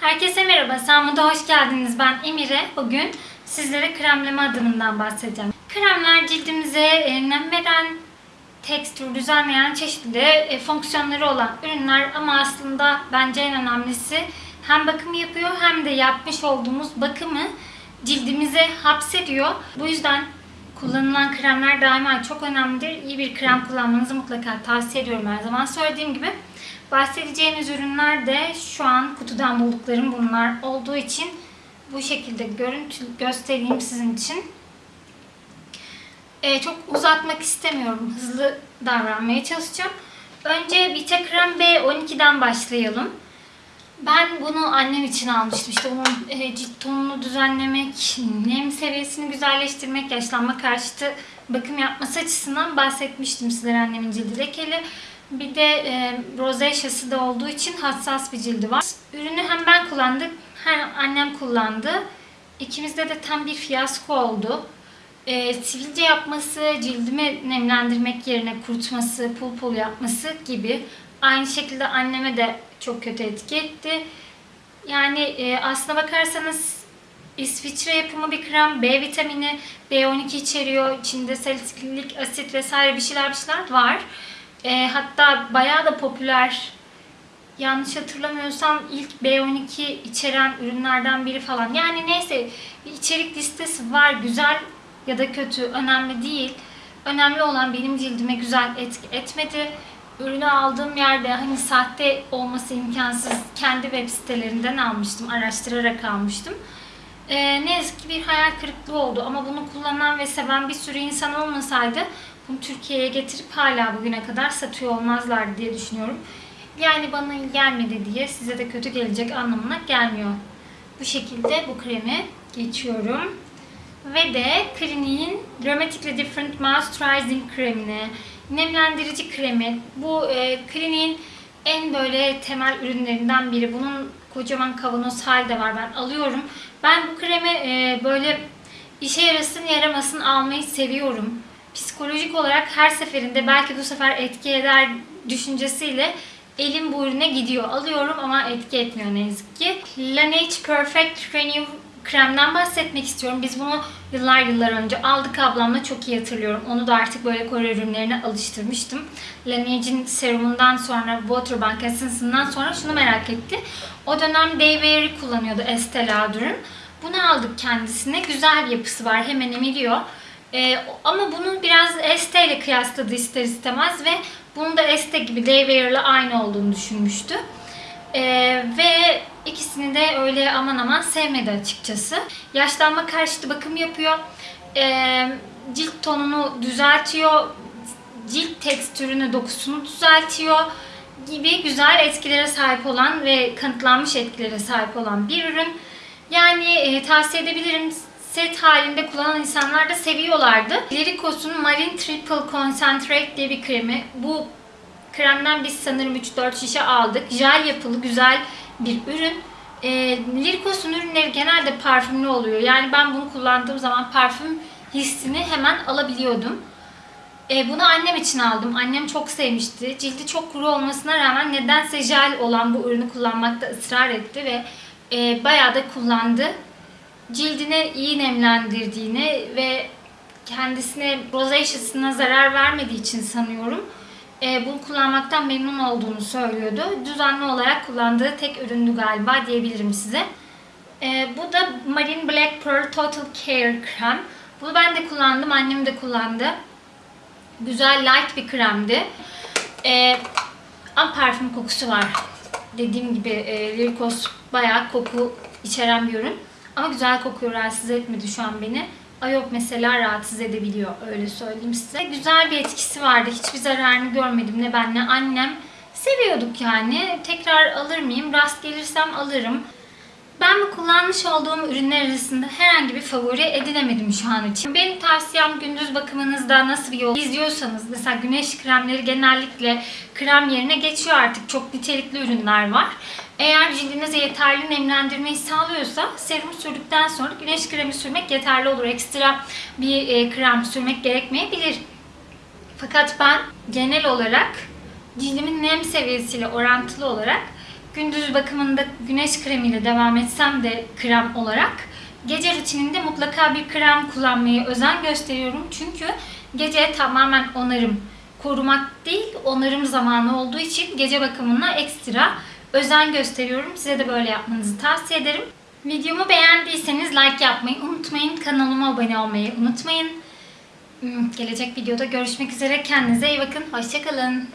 Herkese merhaba, Sağımda hoş geldiniz. Ben Emire. Bugün sizlere kremleme adımından bahsedeceğim. Kremler cildimize e, nem veren, tekstür düzenleyen çeşitli e, fonksiyonları olan ürünler ama aslında bence en önemlisi hem bakımı yapıyor hem de yapmış olduğumuz bakımı cildimize hapsediyor. Bu yüzden kullanılan kremler daima çok önemlidir. İyi bir krem kullanmanızı mutlaka tavsiye ediyorum her zaman söylediğim gibi. Bahsedeceğimiz ürünler de şu an kutudan bulduklarım bunlar olduğu için bu şekilde görüntü göstereyim sizin için. Ee, çok uzatmak istemiyorum. Hızlı davranmaya çalışacağım. Önce Vita Krem B12'den başlayalım. Ben bunu annem için almıştım. İşte onun e, cilt tonunu düzenlemek, nem seviyesini güzelleştirmek, yaşlanma karşıtı bakım yapması açısından bahsetmiştim sizlere annemin cildi lekeli. Bir de e, rozeşyası da olduğu için hassas bir cildi var. Ürünü hem ben kullandım hem annem kullandı. İkimizde de tam bir fiyasko oldu. E, sivilce yapması, cildimi nemlendirmek yerine kurutması, pul pul yapması gibi. Aynı şekilde anneme de çok kötü etki etti. Yani e, aslına bakarsanız İsviçre yapımı bir krem. B vitamini, B12 içeriyor. İçinde salisilik asit vesaire bir şeyler bir şeyler var. E, hatta bayağı da popüler. Yanlış hatırlamıyorsam ilk B12 içeren ürünlerden biri falan. Yani neyse içerik listesi var. Güzel ya da kötü önemli değil. Önemli olan benim cildime güzel etki etmedi. Ürünü aldığım yerde hani sahte olması imkansız kendi web sitelerinden almıştım. Araştırarak almıştım. Ee, ne yazık ki bir hayal kırıklığı oldu ama bunu kullanan ve seven bir sürü insan olmasaydı bunu Türkiye'ye getirip hala bugüne kadar satıyor olmazlar diye düşünüyorum. Yani bana gelmedi diye size de kötü gelecek anlamına gelmiyor. Bu şekilde bu kremi geçiyorum. Ve de Clinique'in Dramatically Different Moisturizing kremini, nemlendirici kremi. Bu e, Clinique'in en böyle temel ürünlerinden biri. Bunun kocaman kavanoz hali de var. Ben alıyorum. Ben bu kremi e, böyle işe yarasın yaramasın almayı seviyorum. Psikolojik olarak her seferinde belki bu sefer etki eder düşüncesiyle elim bu ürüne gidiyor. Alıyorum ama etki etmiyor ne yazık ki. Laneige Perfect Renew kremden bahsetmek istiyorum. Biz bunu yıllar yıllar önce aldık ablamla çok iyi hatırlıyorum. Onu da artık böyle Kore ürünlerine alıştırmıştım. Laneige'in serumundan sonra, Waterbank Essence'ından sonra şunu merak etti. O dönem Day Wear'i kullanıyordu Estee Lauder'ın. Bunu aldık kendisine. Güzel bir yapısı var. Hemen emiliyor. Ee, ama bunu biraz Estee ile kıyasladı ister istemez ve bunu da Estee gibi Day Wear ile aynı olduğunu düşünmüştü. Ee, ve ikisini de öyle aman aman sevmedi açıkçası. Yaşlanma karşıtı bakım yapıyor. Ee, cilt tonunu düzeltiyor. Cilt tekstürünü, dokusunu düzeltiyor gibi güzel etkilere sahip olan ve kanıtlanmış etkilere sahip olan bir ürün. Yani e, tavsiye edebilirim. Set halinde kullanan insanlar da seviyorlardı. Liricos'un Marine Triple Concentrate diye bir kremi. Bu kremden biz sanırım 3-4 şişe aldık. Jel yapılı güzel bir ürün. E, Liricos'un ürünleri genelde parfümlü oluyor. Yani ben bunu kullandığım zaman parfüm hissini hemen alabiliyordum. E, bunu annem için aldım. Annem çok sevmişti. Cildi çok kuru olmasına rağmen nedense jel olan bu ürünü kullanmakta ısrar etti ve e, bayağı da kullandı. Cildine iyi nemlendirdiğini ve kendisine rozaceasına zarar vermediği için sanıyorum e, bunu kullanmaktan memnun olduğunu söylüyordu. Düzenli olarak kullandığı tek üründü galiba diyebilirim size. E, bu da Marine Black Pearl Total Care krem. Bunu ben de kullandım, annem de kullandı. Güzel light bir kremdi. E, ama parfüm kokusu var. Dediğim gibi e, Lirikos bayağı koku içeren bir ürün. Ama güzel kokuyor, rahatsız etmedi şu an beni. Ayop mesela rahatsız edebiliyor öyle söyleyeyim size. Güzel bir etkisi vardı. Hiçbir zararını görmedim ne ben ne annem. Seviyorduk yani. Tekrar alır mıyım? Rast gelirsem alırım. Ben bu kullanmış olduğum ürünler arasında herhangi bir favori edinemedim şu an için. Benim tavsiyem gündüz bakımınızda nasıl bir yol izliyorsanız mesela güneş kremleri genellikle krem yerine geçiyor artık. Çok nitelikli ürünler var. Eğer cildinize yeterli nemlendirmeyi sağlıyorsa serum sürdükten sonra güneş kremi sürmek yeterli olur. Ekstra bir e, krem sürmek gerekmeyebilir. Fakat ben genel olarak cildimin nem seviyesiyle orantılı olarak gündüz bakımında güneş kremiyle devam etsem de krem olarak gece rutininde mutlaka bir krem kullanmaya özen gösteriyorum. Çünkü gece tamamen onarım korumak değil onarım zamanı olduğu için gece bakımına ekstra özen gösteriyorum. Size de böyle yapmanızı tavsiye ederim. Videomu beğendiyseniz like yapmayı unutmayın. Kanalıma abone olmayı unutmayın. Hmm, Gelecek videoda görüşmek üzere. Kendinize iyi bakın. Hoşçakalın.